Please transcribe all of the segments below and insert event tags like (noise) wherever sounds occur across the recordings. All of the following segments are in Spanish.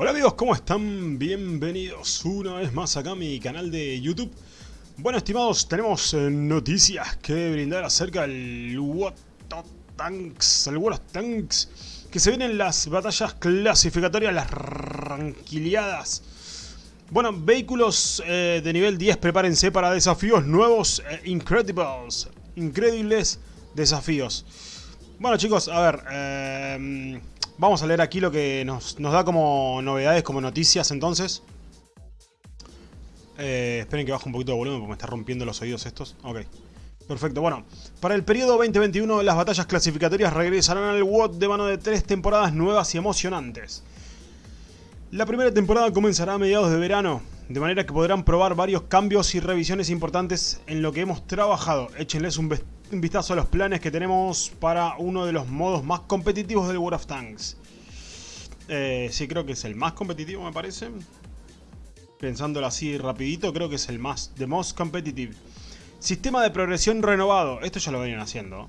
Hola amigos, ¿cómo están? Bienvenidos una vez más acá a mi canal de YouTube. Bueno, estimados, tenemos eh, noticias que brindar acerca del of Tanks, el of Tanks, que se vienen las batallas clasificatorias, las ranquiliadas. Bueno, vehículos eh, de nivel 10, prepárense para desafíos nuevos, eh, incredibles, increíbles desafíos. Bueno chicos, a ver, eh, vamos a leer aquí lo que nos, da como novedades, como noticias entonces. Eh, esperen que baje un poquito de volumen porque me está rompiendo los oídos estos. Ok, perfecto. Bueno, para el periodo 2021 las batallas clasificatorias regresarán al WOT de mano de tres temporadas nuevas y emocionantes. La primera temporada comenzará a mediados de verano, de manera que podrán probar varios cambios y revisiones importantes en lo que hemos trabajado. Échenles un, un vistazo a los planes que tenemos para uno de los modos más competitivos del World of Tanks. Eh, sí, creo que es el más competitivo me parece. Pensándolo así rapidito, creo que es el más, the most competitive. Sistema de progresión renovado, esto ya lo venían haciendo.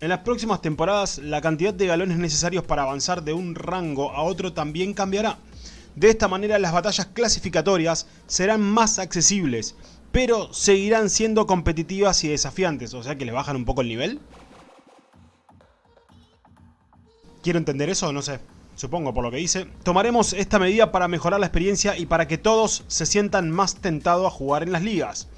En las próximas temporadas, la cantidad de galones necesarios para avanzar de un rango a otro también cambiará. De esta manera las batallas clasificatorias serán más accesibles, pero seguirán siendo competitivas y desafiantes, o sea que le bajan un poco el nivel. ¿Quiero entender eso? No sé, supongo por lo que dice. Tomaremos esta medida para mejorar la experiencia y para que todos se sientan más tentados a jugar en las ligas.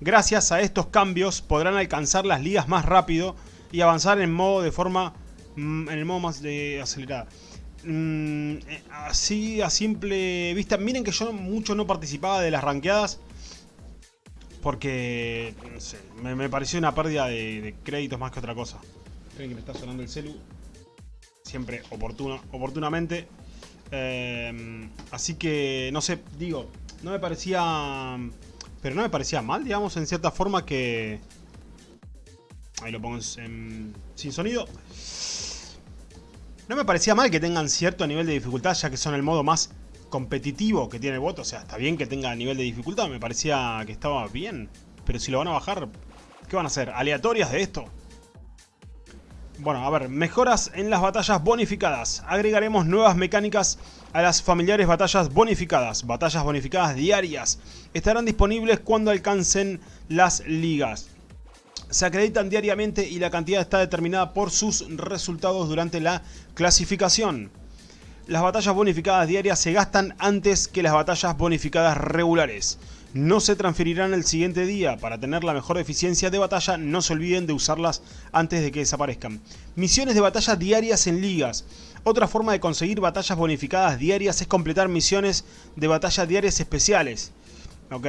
Gracias a estos cambios podrán alcanzar las ligas más rápido y avanzar en modo de forma mm, en el modo más de acelerada. Mm, eh, así a simple vista. Miren que yo mucho no participaba de las ranqueadas. Porque, me, pareció una pérdida de, créditos más que otra cosa. Creen que me está sonando el celu. Siempre oportuno, oportunamente. Eh, así que, no sé, digo, no me parecía... Pero no me parecía mal, digamos, en cierta forma que... Ahí lo pongo en, sin sonido. No me parecía mal que tengan cierto nivel de dificultad, ya que son el modo más competitivo que tiene el bot. O sea, está bien que tenga nivel de dificultad, me parecía que estaba bien. Pero si lo van a bajar, ¿qué van a hacer? ¿Aleatorias de esto? Bueno, a ver, mejoras en las batallas bonificadas. Agregaremos nuevas mecánicas a las familiares batallas bonificadas. Batallas bonificadas diarias. Estarán disponibles cuando alcancen las ligas se acreditan diariamente y la cantidad está determinada por sus resultados durante la clasificación. Las batallas bonificadas diarias se gastan antes que las batallas bonificadas regulares. No se transferirán el siguiente día. Para tener la mejor eficiencia de batalla, no se olviden de usarlas antes de que desaparezcan. Misiones de batalla diarias en ligas. Otra forma de conseguir batallas bonificadas diarias es completar misiones de batalla diarias especiales. Ok.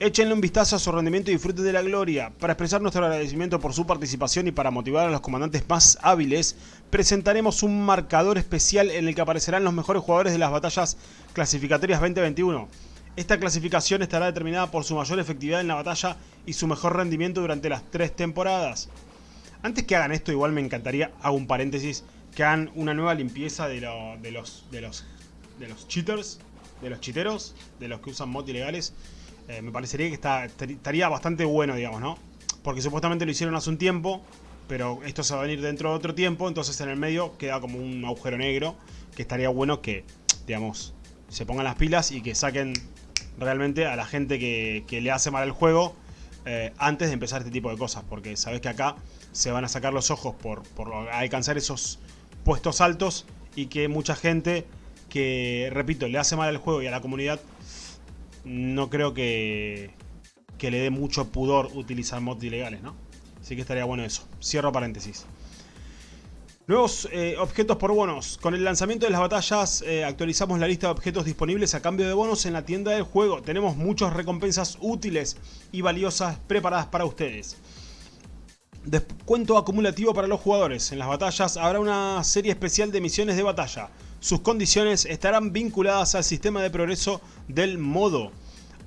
Échenle un vistazo a su rendimiento y disfruten de la gloria. Para expresar nuestro agradecimiento por su participación y para motivar a los comandantes más hábiles, presentaremos un marcador especial en el que aparecerán los mejores jugadores de las batallas clasificatorias 2021. Esta clasificación estará determinada por su mayor efectividad en la batalla y su mejor rendimiento durante las tres temporadas. Antes que hagan esto, igual me encantaría, hago un paréntesis, que hagan una nueva limpieza de, de, los, de, los, de los cheaters, de los chiteros, de los que usan mods ilegales eh, me parecería que estaría bastante bueno, digamos, ¿no? Porque supuestamente lo hicieron hace un tiempo, pero esto se va a venir dentro de otro tiempo, entonces en el medio queda como un agujero negro, que estaría bueno que, digamos, se pongan las pilas y que saquen realmente a la gente que, le hace mal el juego eh, antes de empezar este tipo de cosas, porque sabes que acá se van a sacar los ojos por, alcanzar esos puestos altos y que mucha gente que, repito, le hace mal al juego y a la comunidad no creo que, que le dé mucho pudor utilizar mods ilegales, ¿no? Así que estaría bueno eso. Cierro paréntesis. Nuevos eh, objetos por bonos. Con el lanzamiento de las batallas eh, actualizamos la lista de objetos disponibles a cambio de bonos en la tienda del juego. Tenemos muchas recompensas útiles y valiosas preparadas para ustedes. Descuento acumulativo para los jugadores. En las batallas habrá una serie especial de misiones de batalla. Sus condiciones estarán vinculadas al sistema de progreso del modo.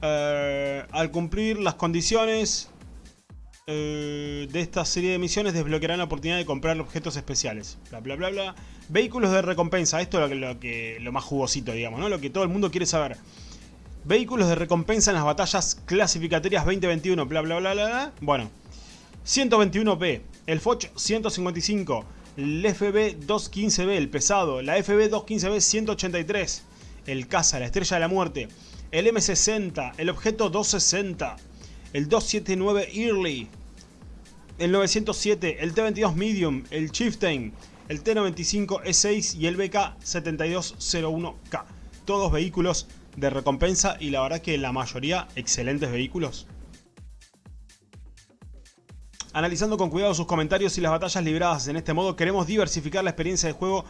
Eh, al cumplir las condiciones eh, de esta serie de misiones desbloquearán la oportunidad de comprar objetos especiales. Bla bla bla bla. Vehículos de recompensa. Esto es lo, que, lo más jugosito, digamos, ¿no? Lo que todo el mundo quiere saber. Vehículos de recompensa en las batallas clasificatorias 2021. Bla bla bla bla. bla. Bueno. 121B. El Foch 155 el FB 215B, el pesado, la FB 215B 183 el caza, la estrella de la muerte, el M60, el objeto 260, el 279 Early, el 907, el T22 Medium, el Chieftain, el T95 E6 y el BK7201K. Todos vehículos de recompensa y la verdad que la mayoría excelentes vehículos. Analizando con cuidado sus comentarios y las batallas libradas en este modo, queremos diversificar la experiencia de juego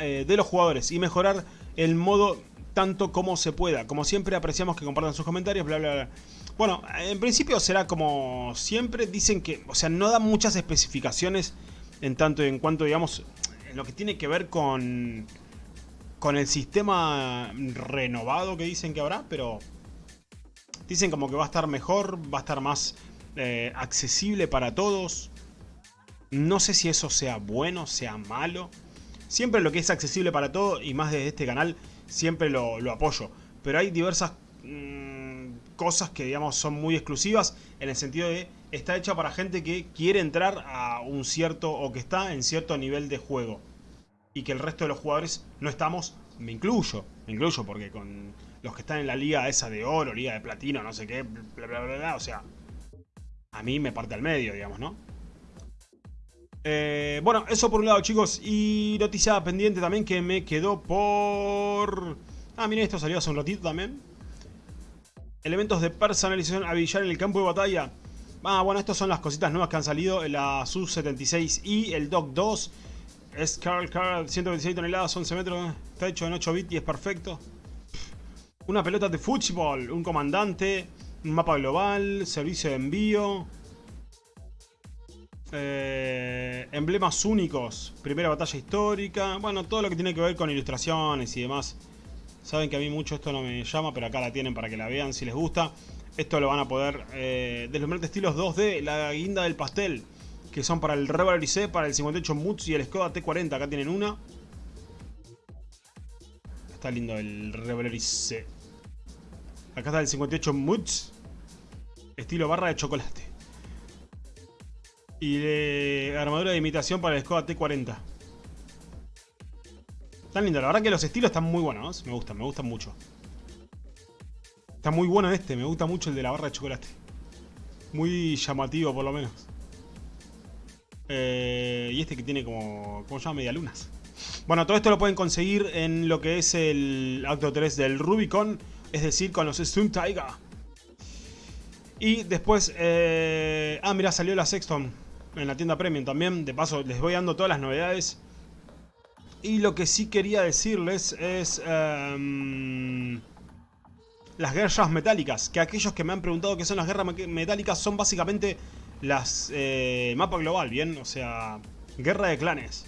eh, de los jugadores y mejorar el modo tanto como se pueda. Como siempre apreciamos que compartan sus comentarios, bla bla bla. Bueno, en principio será como siempre, dicen que, o sea, no dan muchas especificaciones en tanto en cuanto, digamos, en lo que tiene que ver con, con el sistema renovado que dicen que habrá, pero dicen como que va a estar mejor, va a estar más eh, accesible para todos. No sé si eso sea bueno, sea malo. Siempre lo que es accesible para todos, y más desde este canal, siempre lo, apoyo. Pero hay diversas mm, cosas que digamos son muy exclusivas en el sentido de está hecha para gente que quiere entrar a un cierto o que está en cierto nivel de juego. Y que el resto de los jugadores no estamos, me incluyo, me incluyo porque con los que están en la liga esa de oro, liga de platino, no sé qué, bla bla bla, bla o sea, a mí me parte al medio, digamos, ¿no? Eh, bueno, eso por un lado, chicos. Y noticia pendiente también que me quedó por... Ah, miren, esto salió hace un ratito también. Elementos de personalización a billar en el campo de batalla. Ah, bueno, estas son las cositas nuevas que han salido. La Su-76i, el Doc 2. Es Carl Carl, 126 toneladas, 11 metros. Está hecho en 8 bits y es perfecto. Una pelota de fútbol, un comandante. Mapa global, servicio de envío. Eh, emblemas únicos, primera batalla histórica. Bueno, todo lo que tiene que ver con ilustraciones y demás. Saben que a mí mucho esto no me llama, pero acá la tienen para que la vean si les gusta. Esto lo van a poder eh, deslumbrante estilos 2D, la guinda del pastel, que son para el Rebel IC, para el 58 Muts y el Skoda T40. Acá tienen una. Está lindo el Rebel IC. Acá está el 58 Muts. Estilo barra de chocolate. Y de armadura de imitación para el Skoda T40. Están lindo. La verdad que los estilos están muy buenos. Me gustan, me gustan mucho. Está muy bueno este. Me gusta mucho el de la barra de chocolate. Muy llamativo por lo menos. Eh, y este que tiene como... ¿Cómo se llama? Medialunas. Bueno, todo esto lo pueden conseguir en lo que es el acto 3 del Rubicon es decir, con los Stun Tiger. Y después, eh, ah, mira, salió la Sexton en la tienda Premium también. De paso, les voy dando todas las novedades. Y lo que sí quería decirles es... Em, las guerras metálicas. Que aquellos que me han preguntado qué son las guerras metálicas son básicamente las eh, mapa global, ¿bien? O sea, guerra de clanes.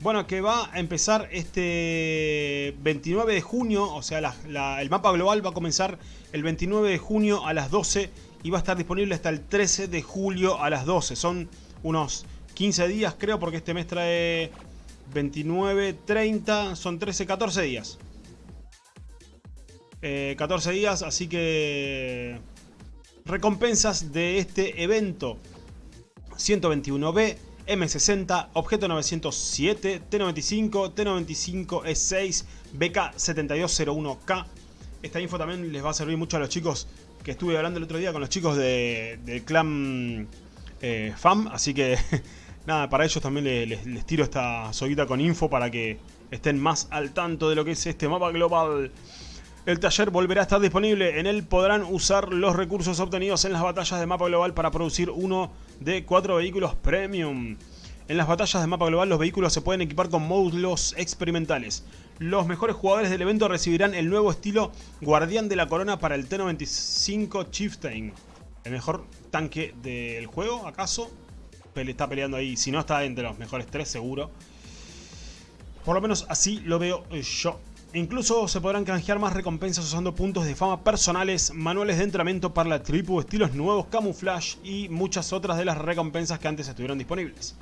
Bueno, que va a empezar este 29 de junio, o sea, el mapa global va a comenzar el 29 de junio a las 12 y va a estar disponible hasta el 13 de julio a las 12. Son unos 15 días creo, porque este mes trae 29, 30, son 13, 14 días. 14 eh, días, así que recompensas de este evento. 121B, M60, Objeto 907, T95, T95E6, BK7201K. Esta info también les va a servir mucho a los chicos que estuve hablando el otro día con los chicos del clan eh, FAM. Así que (laughs) nada, para ellos también les, les tiro esta soguita con info para que estén más al tanto de lo que es este mapa global. El taller volverá a estar disponible. En él podrán usar los recursos obtenidos en las batallas de mapa global para producir uno de cuatro vehículos premium. En las batallas de mapa global los vehículos se pueden equipar con módulos experimentales. Los mejores jugadores del evento recibirán el nuevo estilo Guardián de la Corona para el T-95 Chieftain. El mejor tanque del juego, ¿acaso? Está peleando ahí, si no está entre los mejores tres seguro. Por lo menos así lo veo yo. Incluso se podrán canjear más recompensas usando puntos de fama personales, manuales de entrenamiento para la tribu, estilos nuevos, camuflaje y muchas otras de las recompensas que antes estuvieron disponibles.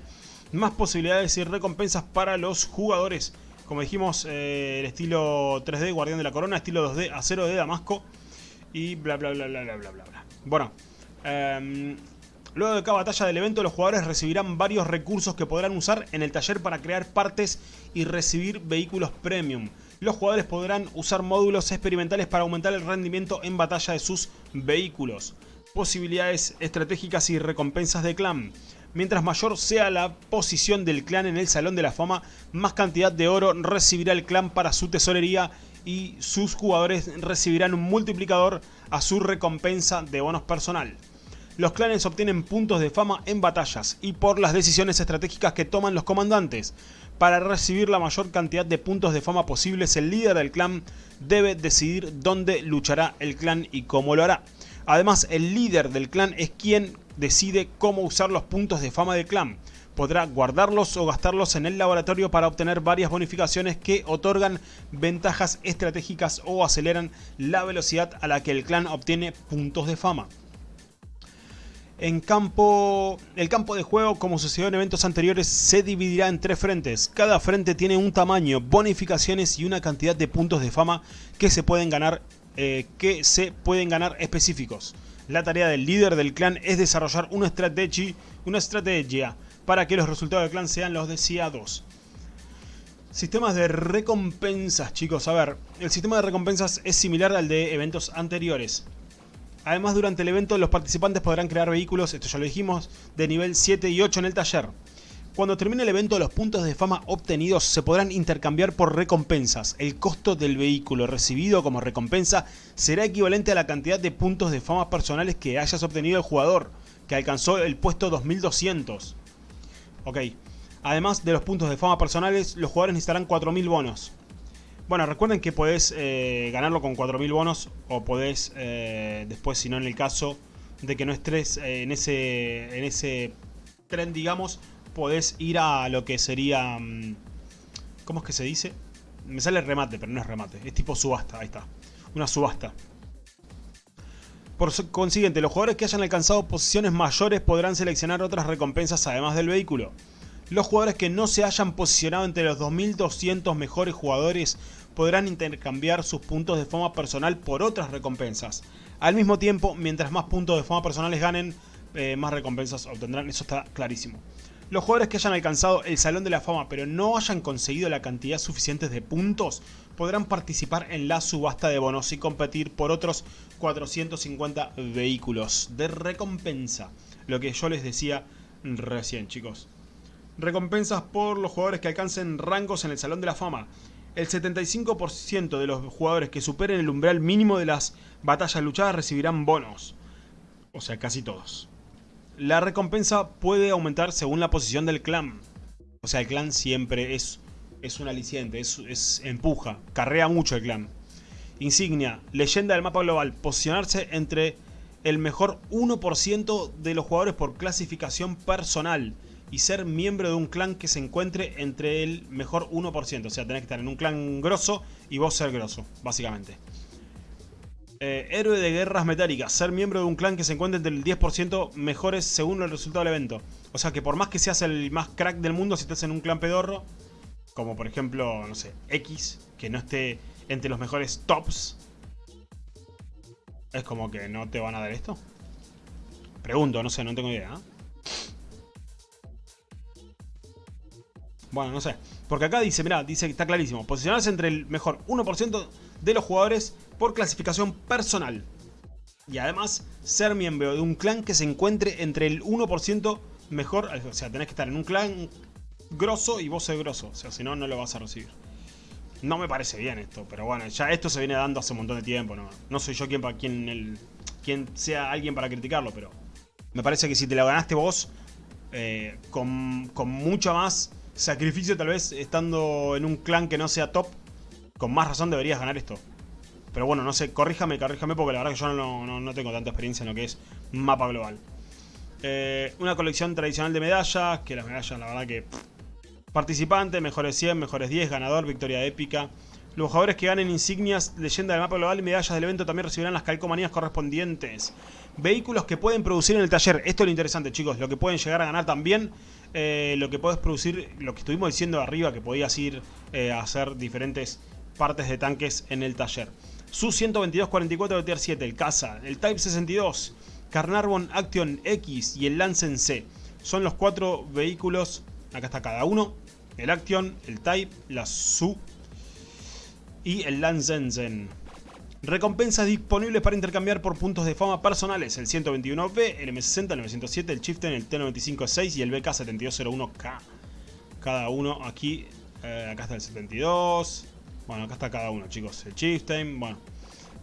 Más posibilidades y recompensas para los jugadores. Como dijimos, eh, el estilo 3D Guardián de la Corona, estilo 2D Acero de Damasco y bla bla bla bla bla bla bla. Bueno, eh, Luego de cada batalla del evento, los jugadores recibirán varios recursos que podrán usar en el taller para crear partes y recibir vehículos premium. Los jugadores podrán usar módulos experimentales para aumentar el rendimiento en batalla de sus vehículos. Posibilidades estratégicas y recompensas de clan. Mientras mayor sea la posición del clan en el Salón de la Fama, más cantidad de oro recibirá el clan para su tesorería y sus jugadores recibirán un multiplicador a su recompensa de bonos personal. Los clanes obtienen puntos de fama en batallas y por las decisiones estratégicas que toman los comandantes. Para recibir la mayor cantidad de puntos de fama posibles, el líder del clan debe decidir dónde luchará el clan y cómo lo hará. Además, el líder del clan es quien decide cómo usar los puntos de fama del clan. Podrá guardarlos o gastarlos en el laboratorio para obtener varias bonificaciones que otorgan ventajas estratégicas o aceleran la velocidad a la que el clan obtiene puntos de fama. En campo, el campo de juego, como sucedió en eventos anteriores, se dividirá en tres frentes. Cada frente tiene un tamaño, bonificaciones y una cantidad de puntos de fama que se pueden ganar, eh, que se pueden ganar específicos. La tarea del líder del clan es desarrollar una estrategia, una estrategia para que los resultados del clan sean los deseados. Sistemas de recompensas, chicos. A ver, el sistema de recompensas es similar al de eventos anteriores. Además, durante el evento los participantes podrán crear vehículos, esto ya lo dijimos, de nivel 7 y 8 en el taller. Cuando termine el evento, los puntos de fama obtenidos se podrán intercambiar por recompensas. El costo del vehículo recibido como recompensa será equivalente a la cantidad de puntos de fama personales que hayas obtenido el jugador, que alcanzó el puesto 2200. Ok. Además de los puntos de fama personales, los jugadores necesitarán 4.000 bonos. Bueno, recuerden que podés eh, ganarlo con 4.000 bonos o podés eh, después, si no en el caso de que no estés eh, en, ese, en ese tren, digamos, podés ir a lo que sería... Mm, ¿Cómo es que se dice? Me sale remate, pero no es remate. Es tipo subasta, ahí está. Una subasta. Por consiguiente, los jugadores que hayan alcanzado posiciones mayores podrán seleccionar otras recompensas además del vehículo. Los jugadores que no se hayan posicionado entre los 2200 mejores jugadores podrán intercambiar sus puntos de fama personal por otras recompensas. Al mismo tiempo, mientras más puntos de fama personales ganen, eh, más recompensas obtendrán, eso está clarísimo. Los jugadores que hayan alcanzado el Salón de la Fama pero no hayan conseguido la cantidad suficiente de puntos podrán participar en la subasta de bonos y competir por otros 450 vehículos de recompensa. Lo que yo les decía recién chicos. Recompensas por los jugadores que alcancen rangos en el Salón de la Fama el 75% de los jugadores que superen el umbral mínimo de las batallas luchadas recibirán bonos. O sea, casi todos. La recompensa puede aumentar según la posición del clan. O sea, el clan siempre es, es un aliciente, es, empuja, carrea mucho el clan. Insignia, leyenda del mapa global, posicionarse entre el mejor 1% de los jugadores por clasificación personal y ser miembro de un clan que se encuentre entre el mejor 1%. O sea, tenés que estar en un clan grosso y vos ser grosso, básicamente. Eh, héroe de guerras metálicas. Ser miembro de un clan que se encuentre entre el 10% mejores según el resultado del evento. O sea que por más que seas el más crack del mundo, si estás en un clan pedorro, como por ejemplo, no sé, X, que no esté entre los mejores tops, es como que no te van a dar esto. Pregunto, no sé, no tengo idea. ¿eh? Bueno, no sé. Porque acá dice, mirá, dice que está clarísimo. Posicionarse entre el mejor 1% de los jugadores por clasificación personal. Y además, ser miembro de un clan que se encuentre entre el 1% mejor. O sea, tenés que estar en un clan grosso y vos ser grosso. O sea, si no, no lo vas a recibir. No me parece bien esto, pero bueno, ya esto se viene dando hace un montón de tiempo. No, no soy yo quien, para, quien, quien sea alguien para criticarlo, pero me parece que si te lo ganaste vos, eh, con, con mucha más sacrificio tal vez estando en un clan que no sea top, con más razón deberías ganar esto. Pero bueno, no sé, corríjame, corríjame porque la verdad que yo no, tengo tanta experiencia en lo que es mapa global. Eh, una colección tradicional de medallas, que las medallas la verdad que... Participante, mejores 100, mejores 10, ganador, victoria épica. Los jugadores que ganen insignias, leyenda del mapa global y medallas del evento también recibirán las calcomanías correspondientes. Vehículos que pueden producir en el taller. Esto es lo interesante, chicos. Lo que pueden llegar a ganar también eh, lo que puedes producir, lo que estuvimos diciendo arriba, que podías ir eh, a hacer diferentes partes de tanques en el taller. Su 122-44 de Tier 7, el Casa, el Type 62, Carnarvon Action X y el Lancen C. Son los cuatro vehículos, acá está cada uno, el Action, el Type, la Su y el Lanzenzen. Recompensas disponibles para intercambiar por puntos de fama personales. El 121B, el M60, el 907, el Chieftain, el T95-6 y el BK7201K. Cada uno aquí. Eh, acá está el 72. Bueno, acá está cada uno, chicos. El Chieftain, bueno.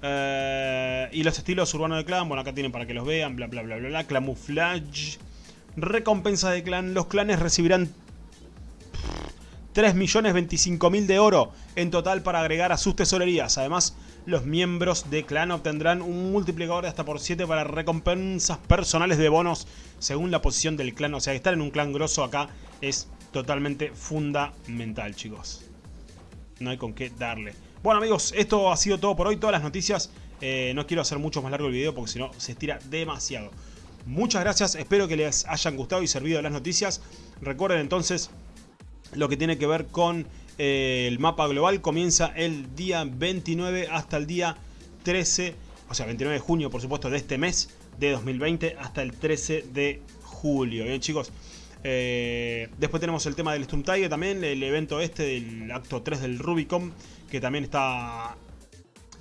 Eh, y los estilos urbanos de clan, bueno, acá tienen para que los vean, bla, bla, bla, bla, bla. Camouflage. Recompensa de clan. Los clanes recibirán 3.025.000 de oro en total para agregar a sus tesorerías. Además, los miembros de clan obtendrán un multiplicador de hasta por 7 para recompensas personales de bonos según la posición del clan. O sea, estar en un clan grosso acá es totalmente fundamental, chicos. No hay con qué darle. Bueno, amigos, esto ha sido todo por hoy. Todas las noticias. Eh, no quiero hacer mucho más largo el video porque si no se estira demasiado. Muchas gracias. Espero que les hayan gustado y servido las noticias. Recuerden entonces lo que tiene que ver con eh, el mapa global comienza el día 29 hasta el día 13, o sea 29 de junio por supuesto de este mes de 2020 hasta el 13 de julio. Bien chicos, eh, después tenemos el tema del Storm Tiger también, el evento este del acto 3 del Rubicon, que también está...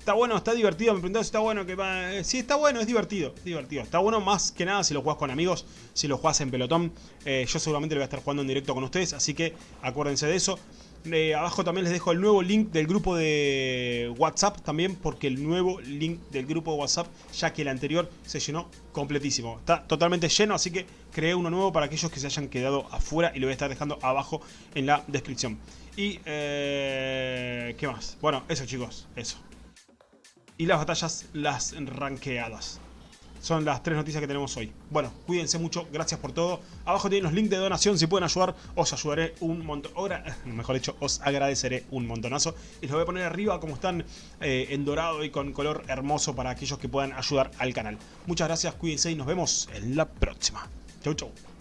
Está bueno, está divertido, me preguntó si está bueno que va... Eh, sí, está bueno, es divertido, divertido. Está bueno más que nada si lo jugás con amigos, si lo jugás en pelotón. yo seguramente lo voy a estar jugando en directo con ustedes, así que acuérdense de eso abajo también les dejo el nuevo link del grupo de WhatsApp también, porque el nuevo link del grupo de WhatsApp, ya que el anterior se llenó completísimo. Está totalmente lleno, así que creé uno nuevo para aquellos que se hayan quedado afuera y lo voy a estar dejando abajo en la descripción. Y, eh, ¿qué más? Bueno, eso chicos, eso. Y las batallas, las ranqueadas. Son las tres noticias que tenemos hoy. Bueno, cuídense mucho, gracias por todo. Abajo tienen los links de donación, si pueden ayudar, os ayudaré un montón. (laughs) Mejor dicho, os agradeceré un montonazo. Y los voy a poner arriba como están eh, en dorado y con color hermoso para aquellos que puedan ayudar al canal. Muchas gracias, cuídense y nos vemos en la próxima. Chau, chau.